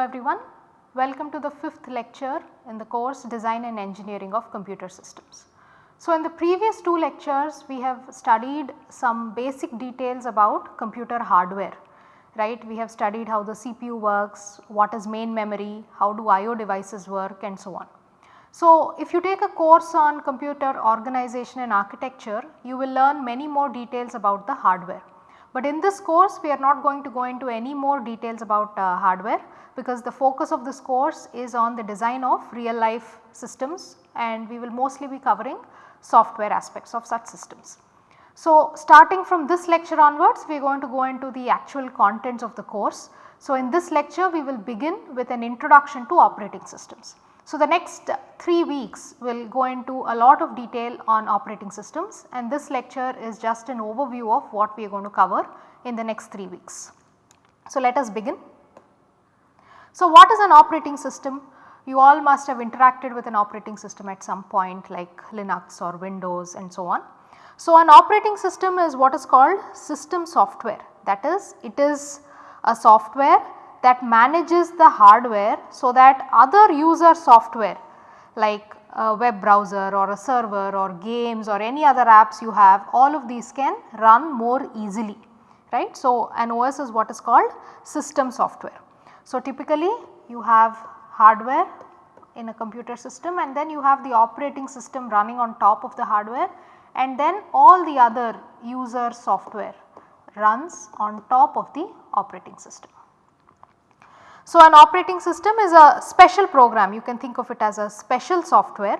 Everyone, welcome to the fifth lecture in the course Design and Engineering of Computer Systems. So, in the previous two lectures we have studied some basic details about computer hardware, right. We have studied how the CPU works, what is main memory, how do IO devices work and so on. So, if you take a course on computer organization and architecture, you will learn many more details about the hardware. But in this course we are not going to go into any more details about uh, hardware because the focus of this course is on the design of real life systems and we will mostly be covering software aspects of such systems. So, starting from this lecture onwards we are going to go into the actual contents of the course. So, in this lecture we will begin with an introduction to operating systems. So, the next 3 weeks will go into a lot of detail on operating systems and this lecture is just an overview of what we are going to cover in the next 3 weeks. So, let us begin. So, what is an operating system? You all must have interacted with an operating system at some point like Linux or Windows and so on. So, an operating system is what is called system software that is it is a software that manages the hardware so that other user software like a web browser or a server or games or any other apps you have all of these can run more easily right. So, an OS is what is called system software. So, typically you have hardware in a computer system and then you have the operating system running on top of the hardware and then all the other user software runs on top of the operating system. So, an operating system is a special program you can think of it as a special software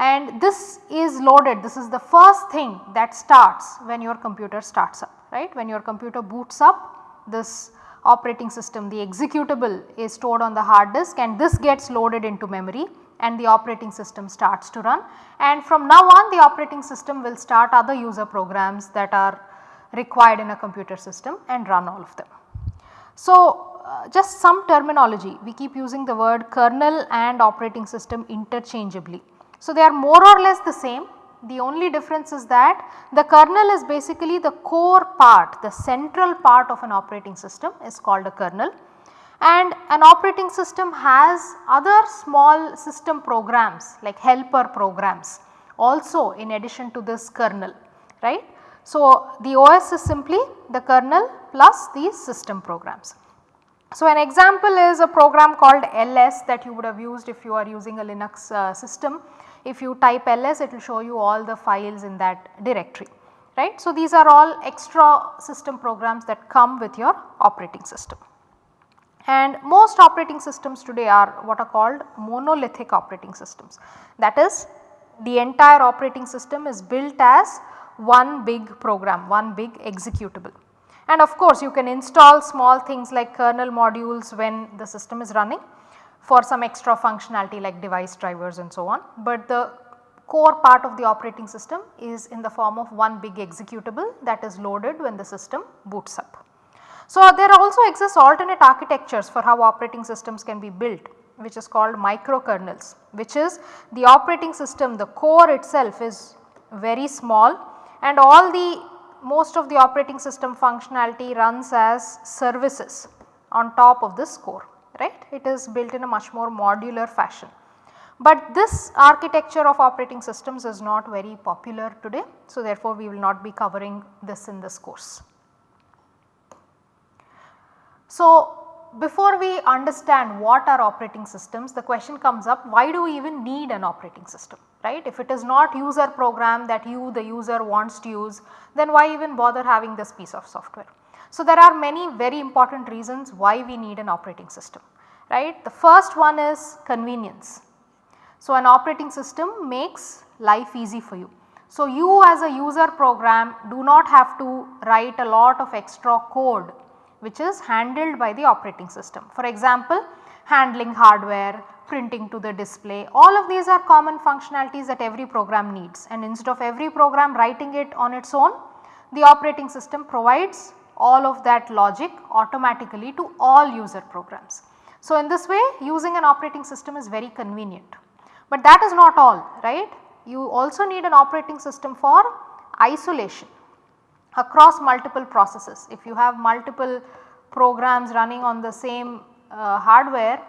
and this is loaded this is the first thing that starts when your computer starts up right. When your computer boots up this operating system the executable is stored on the hard disk and this gets loaded into memory and the operating system starts to run and from now on the operating system will start other user programs that are required in a computer system and run all of them. So, uh, just some terminology we keep using the word kernel and operating system interchangeably. So, they are more or less the same the only difference is that the kernel is basically the core part the central part of an operating system is called a kernel and an operating system has other small system programs like helper programs also in addition to this kernel right. So, the OS is simply the kernel plus these system programs. So, an example is a program called ls that you would have used if you are using a Linux uh, system. If you type ls it will show you all the files in that directory right. So, these are all extra system programs that come with your operating system. And most operating systems today are what are called monolithic operating systems. That is the entire operating system is built as one big program, one big executable. And of course, you can install small things like kernel modules when the system is running for some extra functionality like device drivers and so on. But the core part of the operating system is in the form of one big executable that is loaded when the system boots up. So, there also exists alternate architectures for how operating systems can be built which is called microkernels which is the operating system the core itself is very small and all the most of the operating system functionality runs as services on top of this core right. It is built in a much more modular fashion. But this architecture of operating systems is not very popular today. So, therefore, we will not be covering this in this course. So, before we understand what are operating systems the question comes up why do we even need an operating system right. If it is not user program that you the user wants to use then why even bother having this piece of software. So, there are many very important reasons why we need an operating system right. The first one is convenience. So, an operating system makes life easy for you. So, you as a user program do not have to write a lot of extra code which is handled by the operating system. For example, handling hardware, printing to the display all of these are common functionalities that every program needs and instead of every program writing it on its own the operating system provides all of that logic automatically to all user programs. So, in this way using an operating system is very convenient, but that is not all right. You also need an operating system for isolation across multiple processes. If you have multiple programs running on the same uh, hardware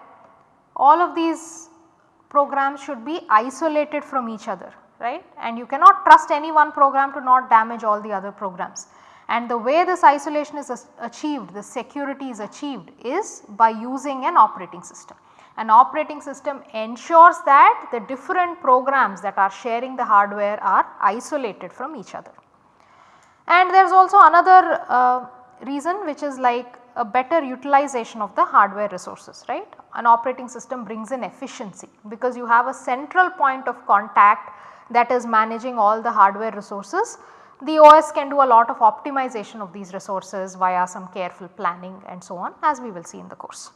all of these programs should be isolated from each other right and you cannot trust any one program to not damage all the other programs. And the way this isolation is achieved, the security is achieved is by using an operating system. An operating system ensures that the different programs that are sharing the hardware are isolated from each other. And there is also another uh, reason which is like a better utilization of the hardware resources right. An operating system brings in efficiency because you have a central point of contact that is managing all the hardware resources. The OS can do a lot of optimization of these resources via some careful planning and so on as we will see in the course.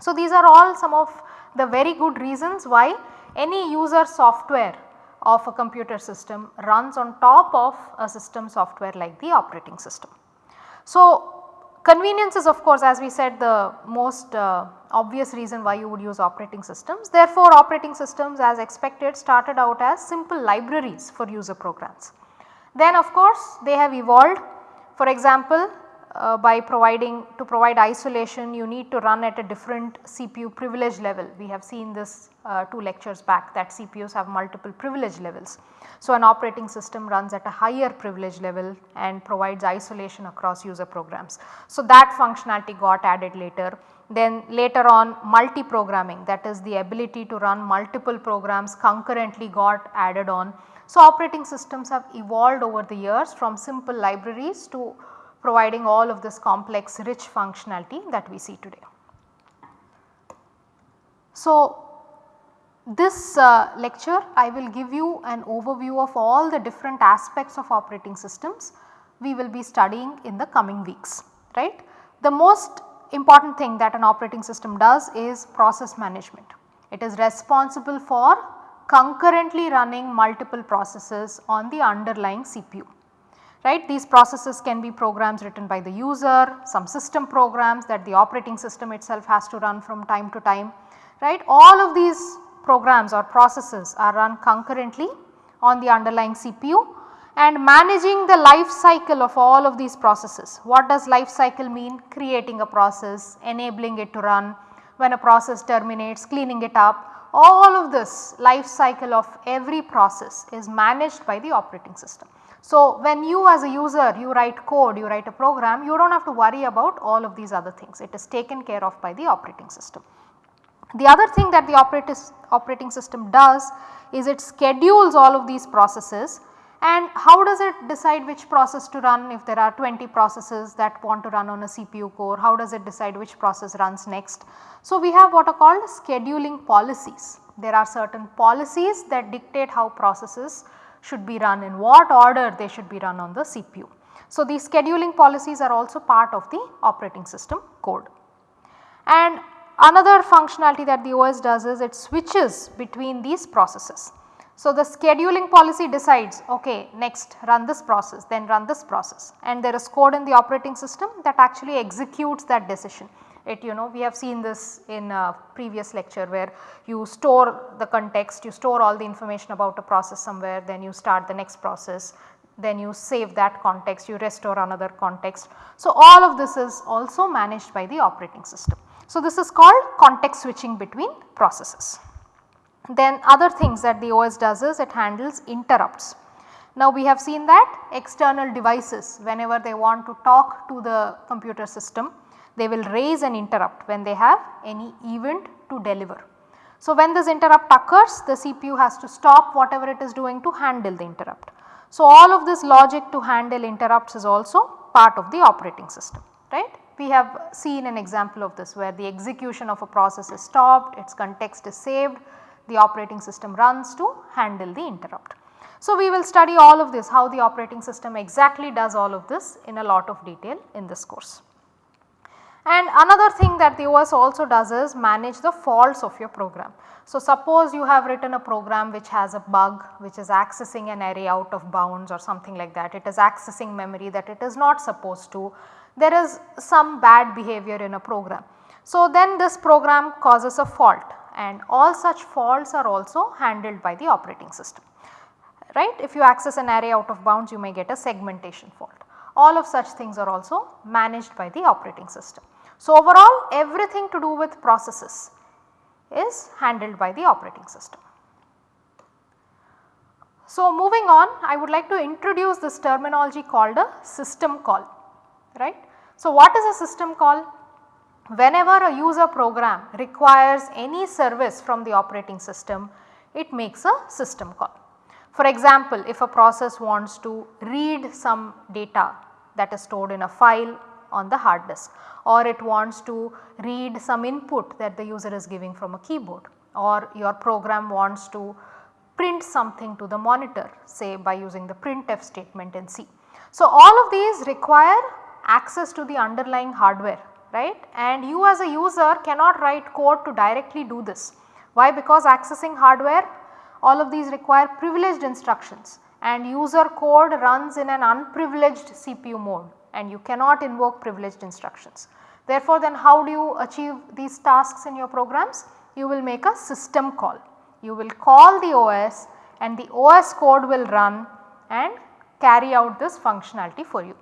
So, these are all some of the very good reasons why any user software of a computer system runs on top of a system software like the operating system. So, convenience is of course as we said the most uh, obvious reason why you would use operating systems. Therefore, operating systems as expected started out as simple libraries for user programs. Then of course, they have evolved for example, uh, by providing to provide isolation you need to run at a different CPU privilege level. We have seen this uh, 2 lectures back that CPUs have multiple privilege levels. So, an operating system runs at a higher privilege level and provides isolation across user programs. So, that functionality got added later. Then later on multi-programming that is the ability to run multiple programs concurrently got added on. So, operating systems have evolved over the years from simple libraries to providing all of this complex rich functionality that we see today. So, this uh, lecture I will give you an overview of all the different aspects of operating systems we will be studying in the coming weeks right. The most important thing that an operating system does is process management. It is responsible for concurrently running multiple processes on the underlying CPU right. These processes can be programs written by the user, some system programs that the operating system itself has to run from time to time, right. All of these programs or processes are run concurrently on the underlying CPU and managing the life cycle of all of these processes. What does life cycle mean? Creating a process, enabling it to run, when a process terminates, cleaning it up, all of this life cycle of every process is managed by the operating system. So, when you as a user you write code, you write a program, you do not have to worry about all of these other things, it is taken care of by the operating system. The other thing that the operating system does is it schedules all of these processes and how does it decide which process to run if there are 20 processes that want to run on a CPU core, how does it decide which process runs next. So, we have what are called scheduling policies. There are certain policies that dictate how processes should be run in what order they should be run on the CPU. So, these scheduling policies are also part of the operating system code. And another functionality that the OS does is it switches between these processes. So, the scheduling policy decides okay next run this process then run this process and there is code in the operating system that actually executes that decision it you know we have seen this in a previous lecture where you store the context, you store all the information about a process somewhere then you start the next process then you save that context, you restore another context. So, all of this is also managed by the operating system. So, this is called context switching between processes. Then other things that the OS does is it handles interrupts. Now, we have seen that external devices whenever they want to talk to the computer system they will raise an interrupt when they have any event to deliver. So, when this interrupt occurs the CPU has to stop whatever it is doing to handle the interrupt. So, all of this logic to handle interrupts is also part of the operating system right. We have seen an example of this where the execution of a process is stopped, its context is saved, the operating system runs to handle the interrupt. So, we will study all of this how the operating system exactly does all of this in a lot of detail in this course. And another thing that the OS also does is manage the faults of your program. So, suppose you have written a program which has a bug which is accessing an array out of bounds or something like that, it is accessing memory that it is not supposed to, there is some bad behavior in a program. So, then this program causes a fault and all such faults are also handled by the operating system right. If you access an array out of bounds you may get a segmentation fault. All of such things are also managed by the operating system. So, overall everything to do with processes is handled by the operating system. So, moving on I would like to introduce this terminology called a system call right. So, what is a system call? Whenever a user program requires any service from the operating system it makes a system call. For example, if a process wants to read some data that is stored in a file on the hard disk or it wants to read some input that the user is giving from a keyboard or your program wants to print something to the monitor say by using the printf statement in C. So, all of these require access to the underlying hardware right and you as a user cannot write code to directly do this. Why? Because accessing hardware all of these require privileged instructions and user code runs in an unprivileged CPU mode and you cannot invoke privileged instructions. Therefore, then how do you achieve these tasks in your programs? You will make a system call. You will call the OS and the OS code will run and carry out this functionality for you.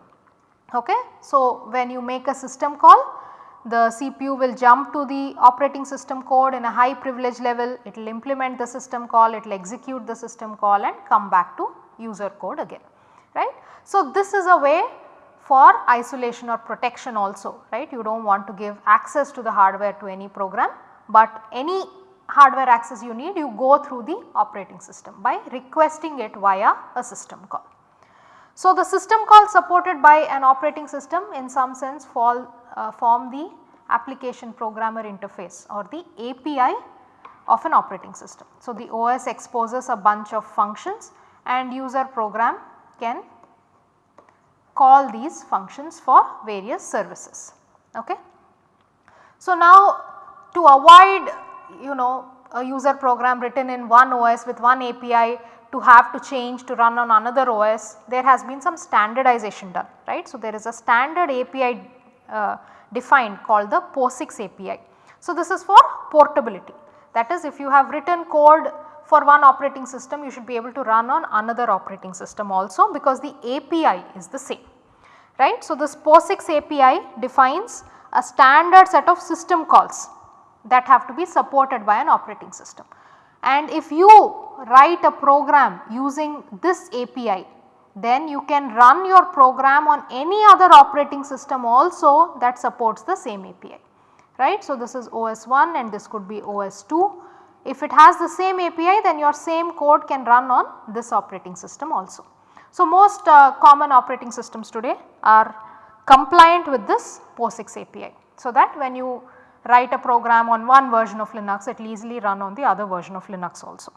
Okay? So, when you make a system call the CPU will jump to the operating system code in a high privilege level, it will implement the system call, it will execute the system call and come back to user code again right. So, this is a way for isolation or protection also right you do not want to give access to the hardware to any program, but any hardware access you need you go through the operating system by requesting it via a system call. So, the system call supported by an operating system in some sense fall uh, form the application programmer interface or the API of an operating system. So, the OS exposes a bunch of functions and user program can call these functions for various services. Okay. So, now to avoid you know a user program written in one OS with one API to have to change to run on another OS there has been some standardization done right. So, there is a standard API uh, defined called the POSIX API. So, this is for portability that is if you have written code for one operating system you should be able to run on another operating system also because the API is the same right. So, this POSIX API defines a standard set of system calls that have to be supported by an operating system. And if you write a program using this API then you can run your program on any other operating system also that supports the same API right. So, this is OS 1 and this could be OS 2. If it has the same API then your same code can run on this operating system also. So, most uh, common operating systems today are compliant with this POSIX API. So, that when you write a program on one version of Linux it will easily run on the other version of Linux also.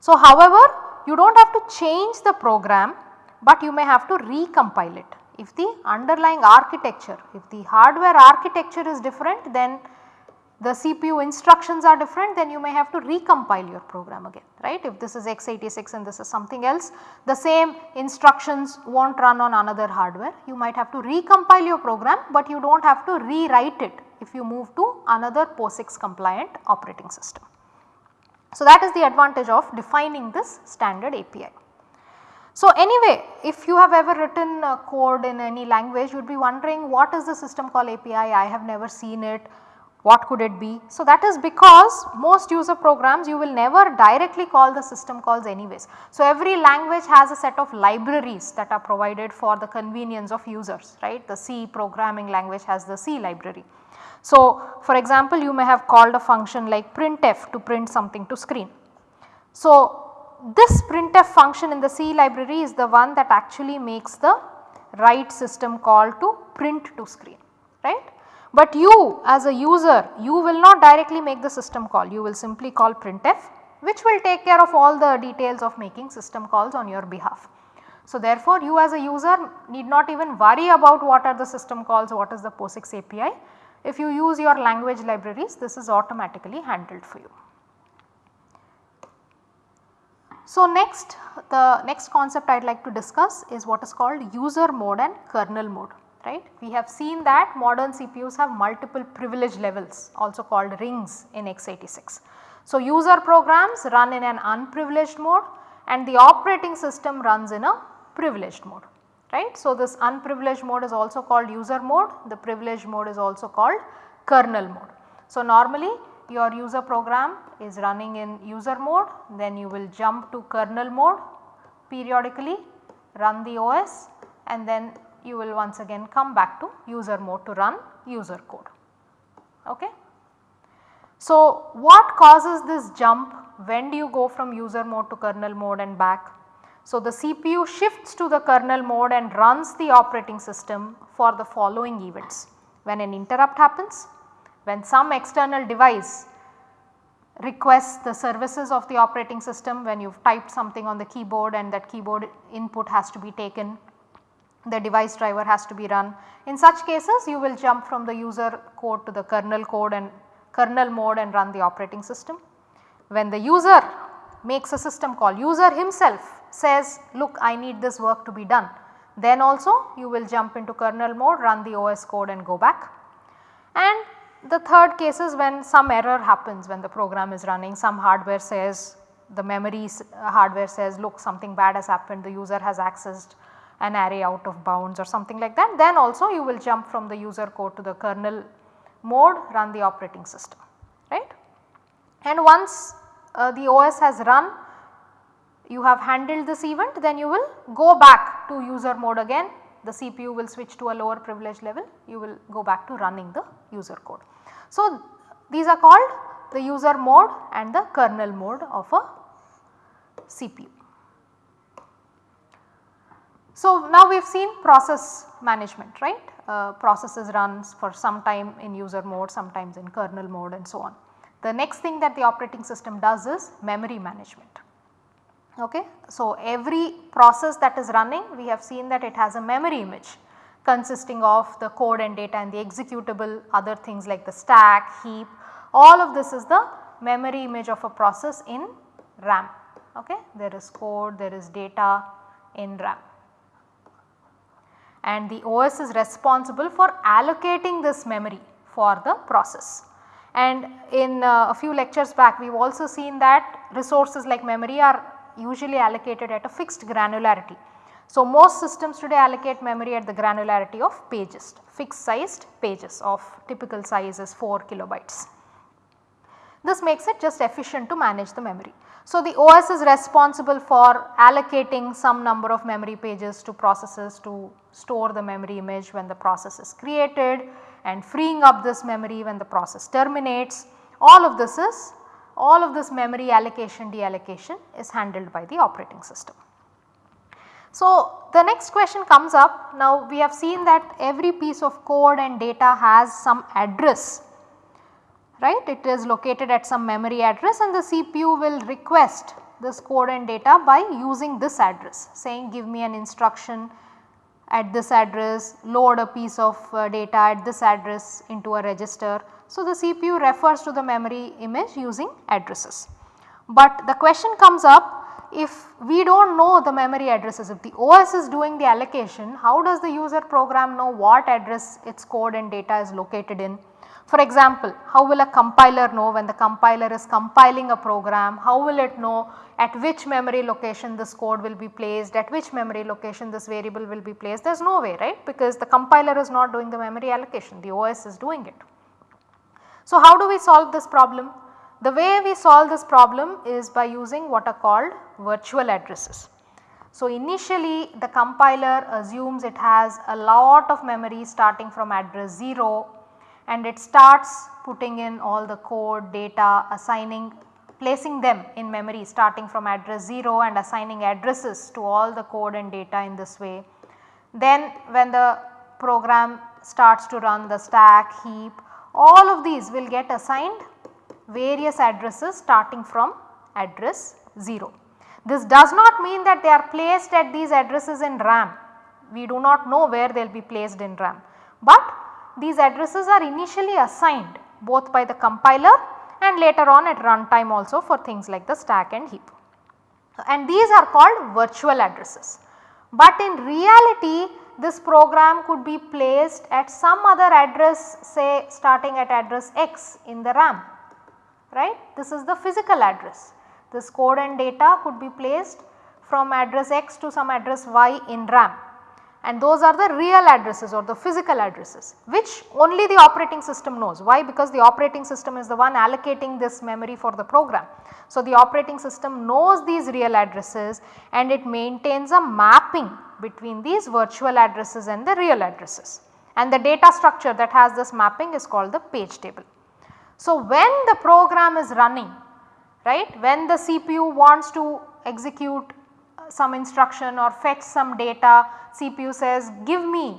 So, however, you do not have to change the program, but you may have to recompile it. If the underlying architecture, if the hardware architecture is different then the CPU instructions are different then you may have to recompile your program again right. If this is x86 and this is something else the same instructions will not run on another hardware you might have to recompile your program but you do not have to rewrite it if you move to another POSIX compliant operating system. So, that is the advantage of defining this standard API. So, anyway if you have ever written code in any language you would be wondering what is the system call API I have never seen it what could it be. So, that is because most user programs you will never directly call the system calls anyways. So, every language has a set of libraries that are provided for the convenience of users right the C programming language has the C library. So, for example you may have called a function like printf to print something to screen. So, this printf function in the C library is the one that actually makes the write system call to print to screen right. But you as a user you will not directly make the system call you will simply call printf which will take care of all the details of making system calls on your behalf. So, therefore, you as a user need not even worry about what are the system calls what is the POSIX API if you use your language libraries this is automatically handled for you. So, next the next concept I would like to discuss is what is called user mode and kernel mode right. We have seen that modern CPUs have multiple privilege levels also called rings in x86. So, user programs run in an unprivileged mode and the operating system runs in a privileged mode right. So, this unprivileged mode is also called user mode, the privileged mode is also called kernel mode. So, normally your user program is running in user mode then you will jump to kernel mode periodically run the OS and then you will once again come back to user mode to run user code. Okay. So, what causes this jump when do you go from user mode to kernel mode and back? So, the CPU shifts to the kernel mode and runs the operating system for the following events. When an interrupt happens, when some external device requests the services of the operating system when you have typed something on the keyboard and that keyboard input has to be taken, the device driver has to be run. In such cases you will jump from the user code to the kernel code and kernel mode and run the operating system. When the user makes a system call, user himself says look I need this work to be done, then also you will jump into kernel mode, run the OS code and go back. And the third case is when some error happens when the program is running some hardware says the memory hardware says look something bad has happened the user has accessed an array out of bounds or something like that then also you will jump from the user code to the kernel mode run the operating system right. And once uh, the OS has run you have handled this event then you will go back to user mode again the CPU will switch to a lower privilege level you will go back to running the user code. So, these are called the user mode and the kernel mode of a CPU. So, now we have seen process management right uh, processes runs for some time in user mode sometimes in kernel mode and so on. The next thing that the operating system does is memory management. Okay. So, every process that is running we have seen that it has a memory image consisting of the code and data and the executable other things like the stack, heap all of this is the memory image of a process in RAM. Okay. There is code, there is data in RAM and the OS is responsible for allocating this memory for the process. And in uh, a few lectures back we have also seen that resources like memory are usually allocated at a fixed granularity. So, most systems today allocate memory at the granularity of pages, fixed sized pages of typical size is 4 kilobytes. This makes it just efficient to manage the memory. So, the OS is responsible for allocating some number of memory pages to processes to store the memory image when the process is created and freeing up this memory when the process terminates. All of this is all of this memory allocation deallocation is handled by the operating system. So, the next question comes up now we have seen that every piece of code and data has some address right it is located at some memory address and the CPU will request this code and data by using this address saying give me an instruction at this address load a piece of uh, data at this address into a register so, the CPU refers to the memory image using addresses. But the question comes up if we do not know the memory addresses if the OS is doing the allocation how does the user program know what address its code and data is located in. For example, how will a compiler know when the compiler is compiling a program, how will it know at which memory location this code will be placed, at which memory location this variable will be placed, there is no way right because the compiler is not doing the memory allocation, the OS is doing it. So, how do we solve this problem? The way we solve this problem is by using what are called virtual addresses. So, initially the compiler assumes it has a lot of memory starting from address 0 and it starts putting in all the code, data, assigning, placing them in memory starting from address 0 and assigning addresses to all the code and data in this way. Then when the program starts to run the stack, heap all of these will get assigned various addresses starting from address 0. This does not mean that they are placed at these addresses in RAM, we do not know where they will be placed in RAM, but these addresses are initially assigned both by the compiler and later on at runtime also for things like the stack and heap. And these are called virtual addresses. But in reality this program could be placed at some other address say starting at address x in the RAM right. This is the physical address. This code and data could be placed from address x to some address y in RAM and those are the real addresses or the physical addresses which only the operating system knows. Why? Because the operating system is the one allocating this memory for the program. So, the operating system knows these real addresses and it maintains a mapping between these virtual addresses and the real addresses and the data structure that has this mapping is called the page table. So, when the program is running right when the CPU wants to execute some instruction or fetch some data CPU says give me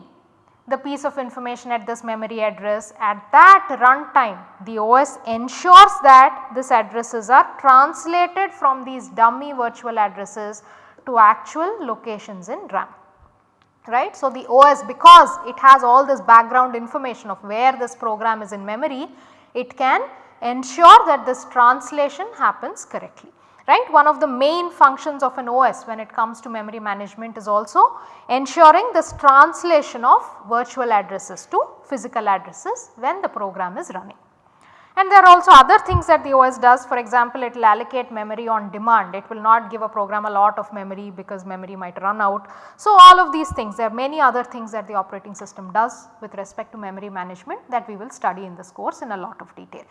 the piece of information at this memory address. At that runtime the OS ensures that this addresses are translated from these dummy virtual addresses to actual locations in RAM. Right. So, the OS because it has all this background information of where this program is in memory it can ensure that this translation happens correctly right. One of the main functions of an OS when it comes to memory management is also ensuring this translation of virtual addresses to physical addresses when the program is running. And there are also other things that the OS does for example it will allocate memory on demand it will not give a program a lot of memory because memory might run out. So, all of these things there are many other things that the operating system does with respect to memory management that we will study in this course in a lot of detail.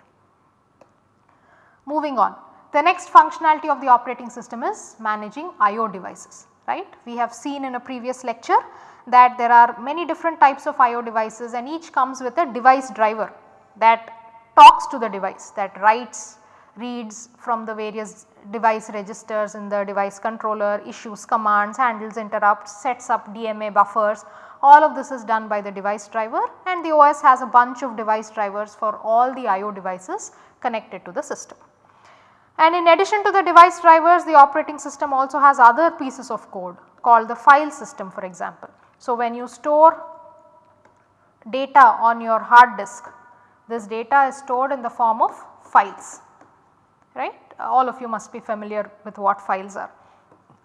Moving on the next functionality of the operating system is managing IO devices right. We have seen in a previous lecture that there are many different types of IO devices and each comes with a device driver that talks to the device that writes, reads from the various device registers in the device controller, issues commands, handles interrupts, sets up DMA buffers. All of this is done by the device driver and the OS has a bunch of device drivers for all the IO devices connected to the system. And in addition to the device drivers the operating system also has other pieces of code called the file system for example. So, when you store data on your hard disk this data is stored in the form of files right all of you must be familiar with what files are.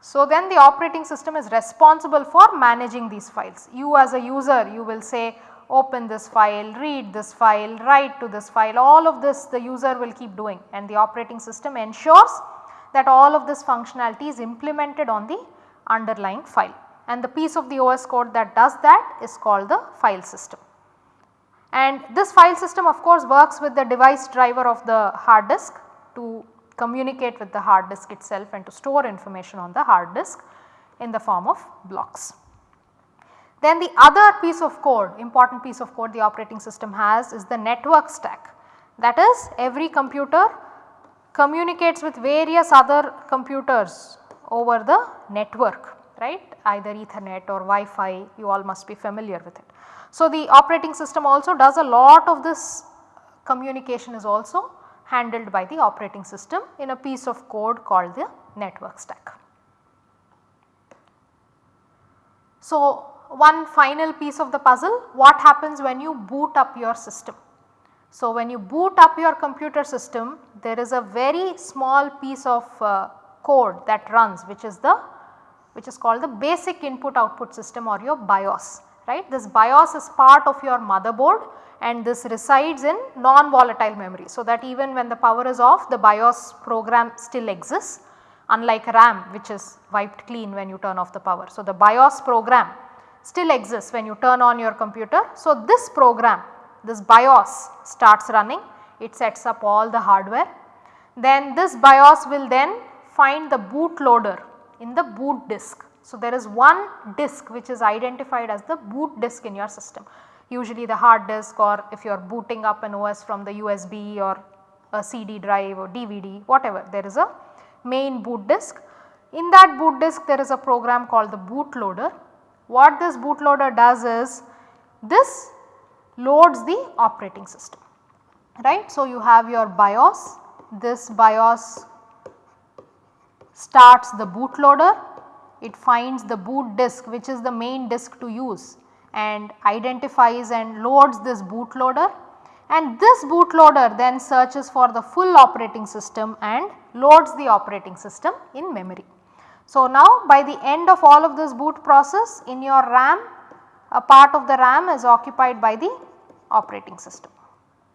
So, then the operating system is responsible for managing these files. You as a user you will say open this file, read this file, write to this file all of this the user will keep doing and the operating system ensures that all of this functionality is implemented on the underlying file and the piece of the OS code that does that is called the file system. And this file system of course works with the device driver of the hard disk to communicate with the hard disk itself and to store information on the hard disk in the form of blocks. Then the other piece of code, important piece of code the operating system has is the network stack. That is every computer communicates with various other computers over the network right either ethernet or Wi-Fi you all must be familiar with it. So, the operating system also does a lot of this communication is also handled by the operating system in a piece of code called the network stack. So, one final piece of the puzzle what happens when you boot up your system. So, when you boot up your computer system there is a very small piece of uh, code that runs which is the which is called the basic input output system or your BIOS right. This BIOS is part of your motherboard and this resides in non-volatile memory. So, that even when the power is off the BIOS program still exists unlike RAM which is wiped clean when you turn off the power. So, the BIOS program still exists when you turn on your computer. So, this program this BIOS starts running it sets up all the hardware then this BIOS will then find the bootloader in the boot disk. So, there is one disk which is identified as the boot disk in your system usually the hard disk or if you are booting up an OS from the USB or a CD drive or DVD whatever there is a main boot disk. In that boot disk there is a program called the bootloader what this bootloader does is this loads the operating system right. So, you have your BIOS, this BIOS starts the bootloader, it finds the boot disk which is the main disk to use and identifies and loads this bootloader and this bootloader then searches for the full operating system and loads the operating system in memory. So, now by the end of all of this boot process in your RAM a part of the RAM is occupied by the operating system.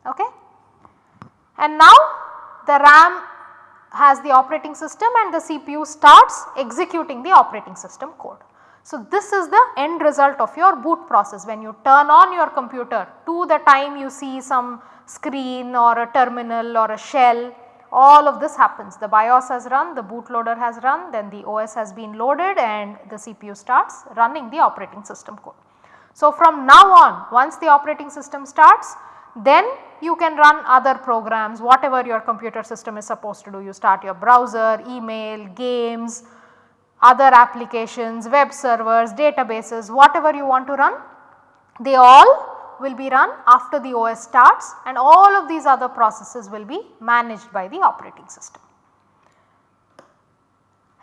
Okay. And now the RAM has the operating system and the CPU starts executing the operating system code. So, this is the end result of your boot process when you turn on your computer to the time you see some screen or a terminal or a shell all of this happens the BIOS has run, the bootloader has run then the OS has been loaded and the CPU starts running the operating system code. So, from now on once the operating system starts then you can run other programs whatever your computer system is supposed to do you start your browser, email, games, other applications, web servers, databases whatever you want to run they all will be run after the OS starts and all of these other processes will be managed by the operating system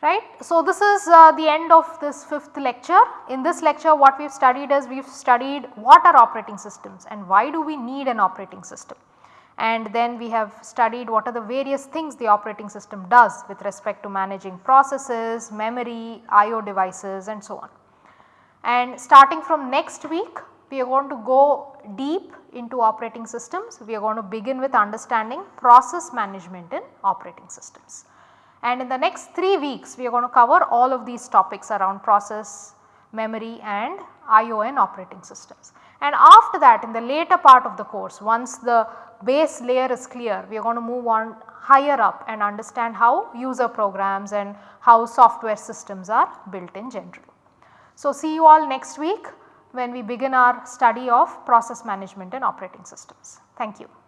right. So, this is uh, the end of this fifth lecture. In this lecture what we have studied is we have studied what are operating systems and why do we need an operating system and then we have studied what are the various things the operating system does with respect to managing processes, memory, IO devices and so on. And starting from next week we are going to go deep into operating systems. We are going to begin with understanding process management in operating systems. And in the next 3 weeks we are going to cover all of these topics around process, memory and IO operating systems. And after that in the later part of the course once the base layer is clear we are going to move on higher up and understand how user programs and how software systems are built in general. So, see you all next week when we begin our study of process management and operating systems. Thank you.